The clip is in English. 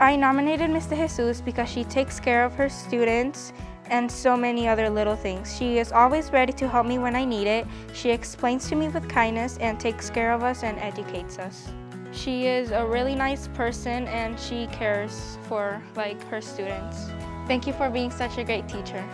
I nominated Ms. De Jesus because she takes care of her students and so many other little things. She is always ready to help me when I need it. She explains to me with kindness and takes care of us and educates us. She is a really nice person and she cares for like her students. Thank you for being such a great teacher.